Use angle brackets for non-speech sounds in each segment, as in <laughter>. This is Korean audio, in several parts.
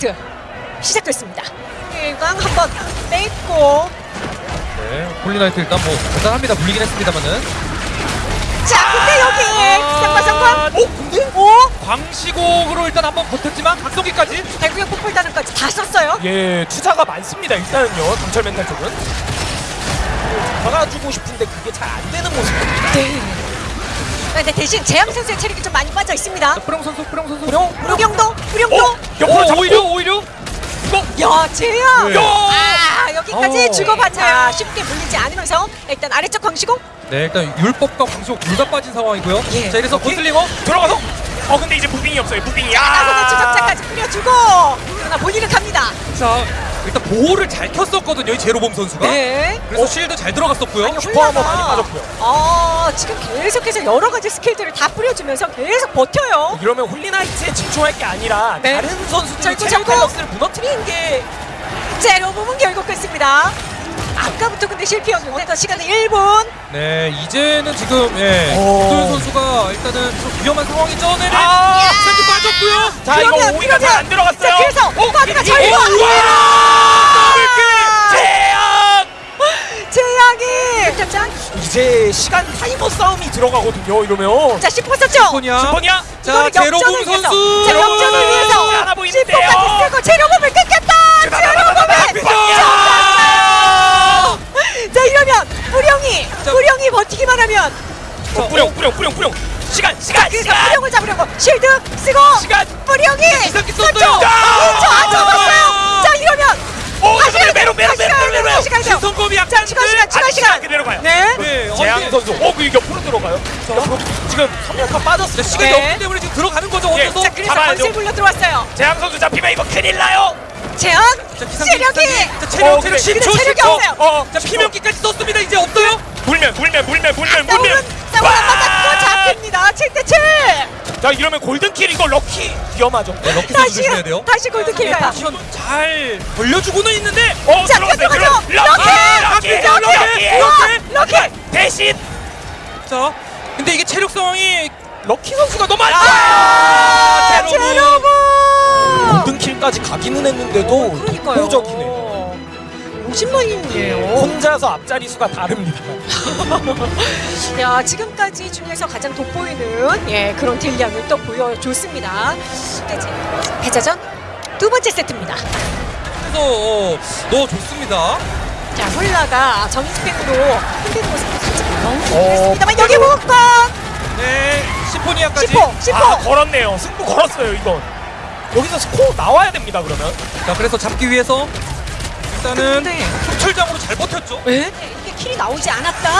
중앙 한번 뺐고 네, 홀리나이트 일단 뭐 대단합니다. 물리긴 했습니다만은. 자 근데 여기 아, 상관 상관 어, 근데? 오 광시곡으로 일단 한번 버텼지만 각성기까지. 대구역 폭발단까지 다 썼어요 예, 투자가 많습니다. 일단은요. 강철 멘탈 쪽은. 박아주고 싶은데 그게 잘 안 되는 모습입니다. 네 근데 대신 재앙 선수의 체력이 좀 많이 빠져 있습니다 프령 선수, 프령 선수. 옆으로 오, 잡고 오히려 야 재앙 네. 아 여기까지 어. 주고받자 쉽게 물리지 않으면서 일단 아래쪽 광시공 네, 일단 율법과 광시곡 둘다 빠진 상황이고요. 예. 자, 이래서 고슬링어 들어가서 어 근데 이제 무빙이 없어요. 무빙이 나서서 아. 추적자까지 뿌려주고 그러나 본인은 갑니다 자, 일단 보호를 잘 켰었거든요, 이 제로봄 선수가. 네 그래서 쉴드 잘 들어갔었고요. 아니, 슈퍼 한번 홀라가, 많이 빠졌고요. 어, 지금 계속해서 여러 가지 스킬들을 다 뿌려주면서 계속 버텨요. 이러면 홀리나이트에 집중할 게 아니라 네. 다른 선수들의 짧고 체력. 밸런스를 무너뜨리는 게 제로 부분 결국 끝습니다. 아까부터 근데 실패였는데 시간은 1분. 네, 이제는 지금 예, 오. 도현 선수가 일단은 좀 위험한 상황이죠. 네네. 아! 세트 빠졌고요. 자 이거 그러면, 오이가 잘 안 들어갔어요. 자, 그래서 오바드가 잘. 더블킬 제압! 재앙이 짠. 이제 시간 타이머 싸움이 들어가거든요. 이러면 자, 10% 썼죠? 슈퍼니아. 슈퍼니아 자, 이거는 제로봄 역전을 위해서. 선수. 자, 역전을 위해서. 하나 보이는데요. 10%까지 쓰고 제로범을 끊겠다. 제로범을 야! 자, 이러면 뿌령이 자. 뿌령이 버티기만 하면 어, 뿌령 뿌령 뿌령 뿌령 시간 시간 그래서 시간 뿌령을 잡으려고 실드 쓰고 시간 뿌령이 기사기 썼죠. 썼어요. 옆으로 지금 선멸타 빠졌어요. 시간이 네. 없기 때문에 지금 들어가는 거죠. 예. 자, 그래서 잡아야죠. 건슬 불러 들어왔어요. 재앙 선수 잡히면 이거 큰일 나요. 재앙 자, 기상기, 체력이 기상기. 자, 체력, 어, 체력 그래. 10초, 근데 체력이 10초. 없어요. 어, 자, 피명기까지 썼습니다. 이제 없어요? 물면 물면 물면 물면 물면. 안 맞았고 잡힙니다. 7대 7. 자 이러면 골든킬 이거 럭키 위험하죠. 네, 럭키 선수 다시 조심해야 돼요. 다시 골드킬 가요. 포지션 잘 벌려주고는 있는데 어 자, 들어갔어요. 들어가죠. 들어- 럭키 럭키! 럭키 럭키! 럭키 럭키 대신 자, 근데 이게 체력 상황이 럭키 선수가 너무 안 아, 좋아요. 제로브. 골든킬까지 가기는 했는데도. 독보적이네요. 50만인이에요. 혼자서 앞자리 수가 다릅니다. <laughs> 야 지금까지 중에서 가장 돋보이는 예 그런 딜량을 또 보여줬습니다. 이제 패자전 두 번째 세트입니다. 그래서 어, 넣어줬습니다. 자 홀라가 정인 스펙으로 흔드는 살짝 너무 어, 했습니다만 여기 네, 시포니아까지. 10호 10호 아 걸었네요. 승부 걸었어요 이건. 여기서 스코어 나와야 됩니다 그러면. 자, 그래서 잡기 위해서 일단은 흑철장으로 잘 버텼죠. 네, 이게 킬이 나오지 않았다.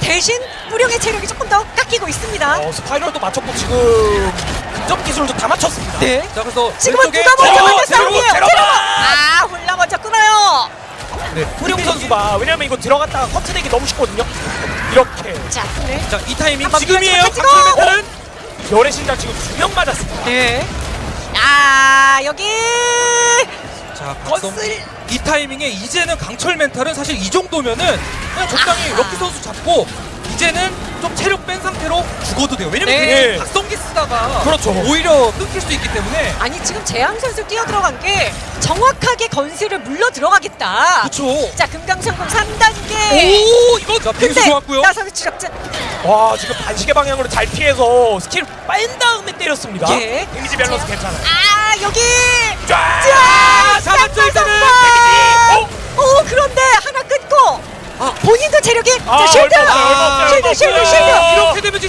대신 무령의 체력이 조금 더 깎이고 있습니다. 어 스파이럴도 맞췄고 지금 근접 기술도 다 맞췄습니다. 네. 자, 그래서 지금은 누가 먼저 제로, 먼저 제로, 싸움이에요. 제로. 제로. 아 홀라 먼저 끊어요. 네, 후령 선수가 왜냐면 이거 들어갔다가 커트되기 너무 쉽거든요. 이렇게 자 네. 자, 이 타이밍 한번 지금이에요. 찍어, 찍어. 강철 멘탈은. 열의 신장 지금 두 명 맞았습니다. 네. 아 여기 자, 각성. 거슬. 이 타이밍에 이제는 강철 멘탈은 사실 이 정도면은 그냥 적당히 아. 럭키 선수 잡고 이제는 좀 체력 뺀 상태로 죽어도 돼요. 왜냐면 네. 괜히 각성기 쓰다가 그렇죠. 오히려 끊길 수 있기 때문에 아니 지금 재앙 선수 뛰어 들어간 게 정확하게 건슬을 물러 들어가겠다. 그렇죠. 자 금강성금 3단계. 오, 이거 자, 빙수 좋았고요. 나서의 추적자. 와 지금 반시계 방향으로 잘 피해서 스킬 뺀 다음에 때렸습니다. 예. 데미지 밸런스 괜찮아요. 아 여기. 쫙! 자 잡았죠, 일단은. 데미지! 오 그런데 하나 끊고. 아. 본인도 체력이 아, 자 쉴드. 쉴드 쉴드. 쉴드.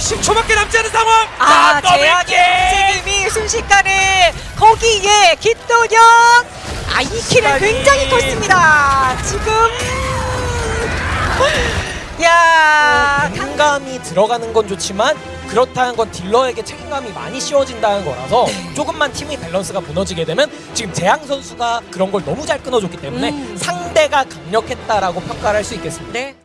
이렇게 되면 지금 10초밖에 남지 않은 상황. 아, 킬! 움직임이 순식간에 거기에 기도력 아, 이 킬은 시간이. 굉장히 컸습니다. 지금 야, 강... 책임감이 들어가는 건 좋지만 그렇다는 건 딜러에게 책임감이 많이 씌워진다는 거라서 조금만 팀의 밸런스가 무너지게 되면 지금 재앙 선수가 그런 걸 너무 잘 끊어줬기 때문에 음. 상대가 강력했다라고 평가를 할 수 있겠습니다. 네.